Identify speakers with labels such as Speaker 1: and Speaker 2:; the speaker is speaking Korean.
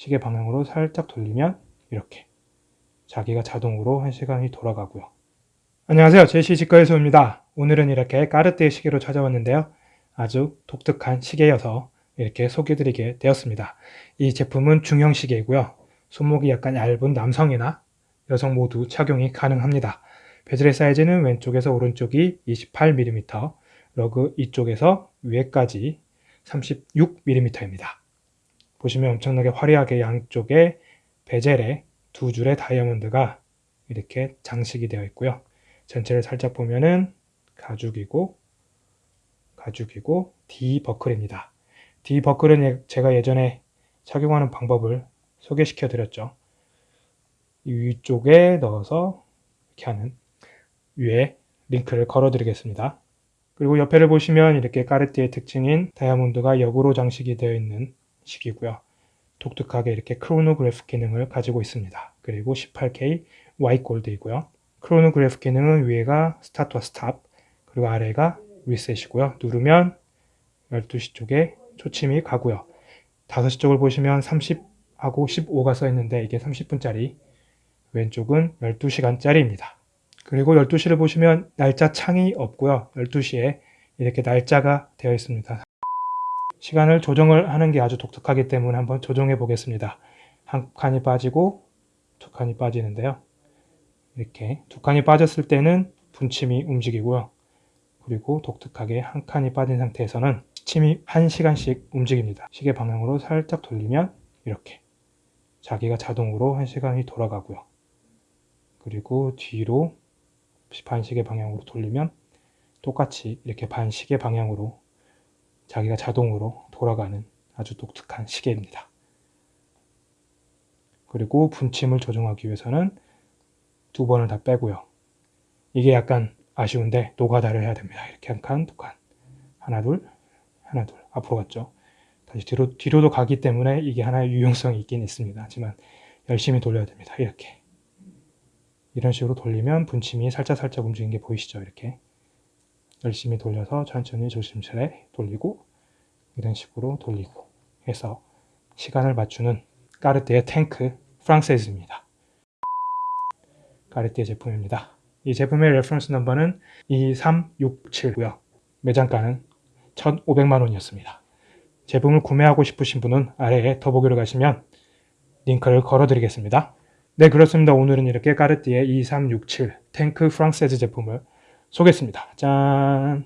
Speaker 1: 시계 방향으로 살짝 돌리면 이렇게 자기가 자동으로 1시간이 돌아가고요. 안녕하세요. 제시 직거에서입니다. 오늘은 이렇게 까르띠에 시계로 찾아왔는데요. 아주 독특한 시계여서 이렇게 소개드리게 되었습니다. 이 제품은 중형 시계이고요. 손목이 약간 얇은 남성이나 여성 모두 착용이 가능합니다. 베젤의 사이즈는 왼쪽에서 오른쪽이 28mm, 러그 이쪽에서 위에까지 36mm입니다. 보시면 엄청나게 화려하게 양쪽에 베젤에 두 줄의 다이아몬드가 이렇게 장식이 되어 있고요. 전체를 살짝 보면은 가죽이고 가죽이고 D 버클입니다. D 버클은 예, 제가 예전에 착용하는 방법을 소개시켜 드렸죠. 위쪽에 넣어서 이렇게 하는 위에 링크를 걸어 드리겠습니다. 그리고 옆에를 보시면 이렇게 까르띠에 특징인 다이아몬드가 역으로 장식이 되어 있는 식이고요. 독특하게 이렇게 크로노그래프 기능을 가지고 있습니다. 그리고 18K 화이트 골드이고요. 크로노그래프 기능은 위에가 스타트와 stop 그리고 아래가 리셋이고요. 누르면 12시 쪽에 초침이 가고요. 5시 쪽을 보시면 30하고 15가 써 있는데 이게 30분짜리 왼쪽은 12시간짜리입니다. 그리고 12시를 보시면 날짜 창이 없고요. 12시에 이렇게 날짜가 되어 있습니다. 시간을 조정을 하는 게 아주 독특하기 때문에 한번 조정해 보겠습니다. 한 칸이 빠지고 두 칸이 빠지는데요. 이렇게 두 칸이 빠졌을 때는 분침이 움직이고요. 그리고 독특하게 한 칸이 빠진 상태에서는 침이 1시간씩 움직입니다. 시계 방향으로 살짝 돌리면 이렇게 자기가 자동으로 1시간이 돌아가고요. 그리고 뒤로 반시계 방향으로 돌리면 똑같이 이렇게 반시계 방향으로 자기가 자동으로 돌아가는 아주 독특한 시계입니다. 그리고 분침을 조정하기 위해서는 두 번을 다 빼고요. 이게 약간 아쉬운데 노가다를 해야 됩니다. 이렇게 한 칸, 두 칸. 하나, 둘, 하나, 둘. 앞으로 갔죠. 다시 뒤로, 뒤로도 가기 때문에 이게 하나의 유용성이 있긴 있습니다. 하지만 열심히 돌려야 됩니다. 이렇게. 이런 식으로 돌리면 분침이 살짝살짝 움직이는 게 보이시죠? 이렇게. 열심히 돌려서 천천히 조심스레 돌리고 이런 식으로 돌리고 해서 시간을 맞추는 까르띠에 탱크 프랑세즈입니다. 까르띠에 제품입니다. 이 제품의 reference number는 2367고요. 매장가는 1,500만 원이었습니다. 제품을 구매하고 싶으신 분은 아래에 더보기로 가시면 링크를 걸어 드리겠습니다. 네 그렇습니다. 오늘은 이렇게 까르띠에 2367 탱크 프랑세즈 제품을 소개했습니다. 짠!